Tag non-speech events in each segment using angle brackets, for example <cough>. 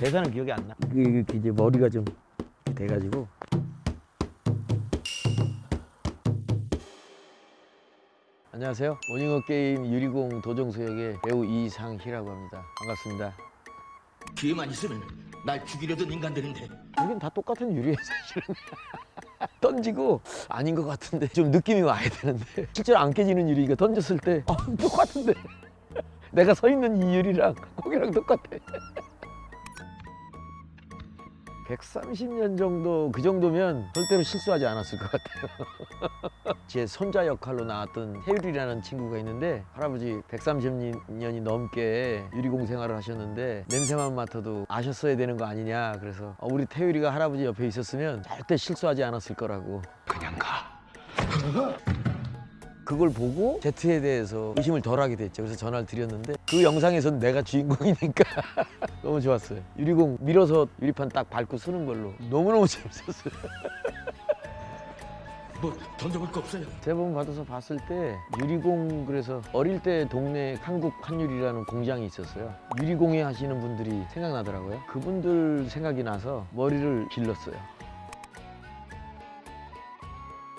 대사는 기억이 안 나. 그, 그 이제 머리가 좀 돼가지고. 안녕하세요. 오징어 게임 유리공 도정수 역의 배우 이상희라고 합니다. 반갑습니다. 기회만 있으면 날 죽이려던 인간들인데 여긴 다 똑같은 유리예요 사실은. <laughs> 던지고 아닌 것 같은데 좀 느낌이 와야 되는데 실제로 안 깨지는 유리가 던졌을 때 아, 똑같은데 <laughs> 내가 서 있는 이 유리랑 거기랑 똑같아. 130년 정도 그 정도면 절대로 실수하지 않았을 것 같아요. <laughs> 제 손자 역할로 나왔던 태율이라는 친구가 있는데 할아버지 130년이 넘게 유리공 생활을 하셨는데 냄새만 맡아도 아셨어야 되는 거 아니냐 그래서 어, 우리 태율이가 할아버지 옆에 있었으면 절대 실수하지 않았을 거라고 그냥 가. 그걸 보고 제트에 대해서 의심을 덜 하게 됐죠. 그래서 전화를 드렸는데 그 영상에서는 내가 주인공이니까 <laughs> 너무 좋았어요. 유리공 밀어서 유리판 딱 밟고 쓰는 걸로 너무너무 <laughs> 재밌었어요. 뭐 던져볼 거 없어요. 제본 받아서 봤을 때 유리공 그래서 어릴 때 동네 한국 한유리라는 공장이 있었어요. 유리공예 하시는 분들이 생각나더라고요. 그분들 생각이 나서 머리를 길렀어요.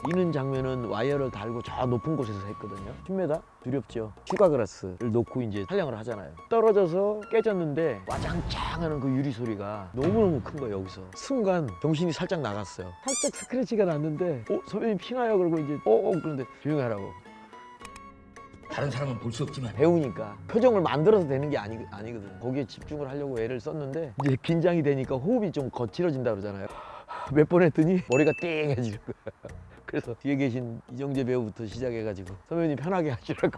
이는 장면은 와이어를 달고 저 높은 곳에서 했거든요. 10m? 두렵죠. 휴가 그라스를 놓고 이제 촬영을 하잖아요. 떨어져서 깨졌는데 와장창 하는 그 유리 소리가 너무너무 큰 거예요, 여기서. 순간 정신이 살짝 나갔어요. 살짝 스크래치가 났는데, 어, 선배님 피나요? 그러고 이제, 어, 어, 그런데 조용히 하라고. 다른 사람은 볼 수 없지만 배우니까 표정을 만들어서 되는 게 아니, 아니거든. 거기에 집중을 하려고 애를 썼는데, 이제 긴장이 되니까 호흡이 좀 거칠어진다 그러잖아요. 몇 번 했더니 머리가 띵해지는 거야. 그래서 뒤에 계신 이정재 배우부터 시작해가지고 선배님 편하게 하시라고.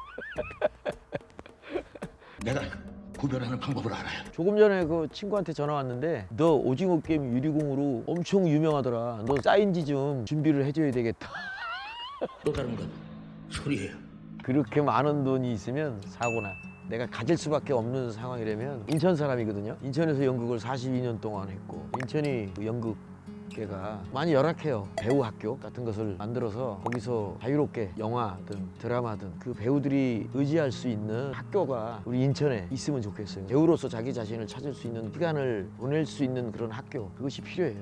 <laughs> 내가 구별하는 방법을 알아요. 조금 전에 그 친구한테 전화 왔는데 너 오징어 게임 유리공으로 엄청 유명하더라. 너 사인지 좀 준비를 해줘야 되겠다. <laughs> 또 다른 건 소리예요. 그렇게 많은 돈이 있으면 사고나. 내가 가질 수밖에 없는 상황이라면 인천 사람이거든요. 인천에서 연극을 42년 동안 했고 인천이 그 연극 계가 많이 열악해요. 배우 학교 같은 것을 만들어서 거기서 자유롭게 영화든 드라마든 그 배우들이 의지할 수 있는 학교가 우리 인천에 있으면 좋겠어요. 배우로서 자기 자신을 찾을 수 있는 시간을 보낼 수 있는 그런 학교 그것이 필요해요.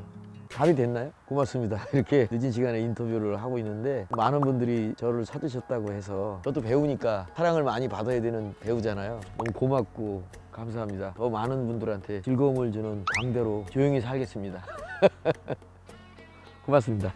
답이 됐나요? 고맙습니다. <laughs> 이렇게 늦은 시간에 인터뷰를 하고 있는데 많은 분들이 저를 찾으셨다고 해서 저도 배우니까 사랑을 많이 받아야 되는 배우잖아요. 너무 고맙고 감사합니다. 더 많은 분들한테 즐거움을 주는 광대로 조용히 살겠습니다. <laughs> 고맙습니다.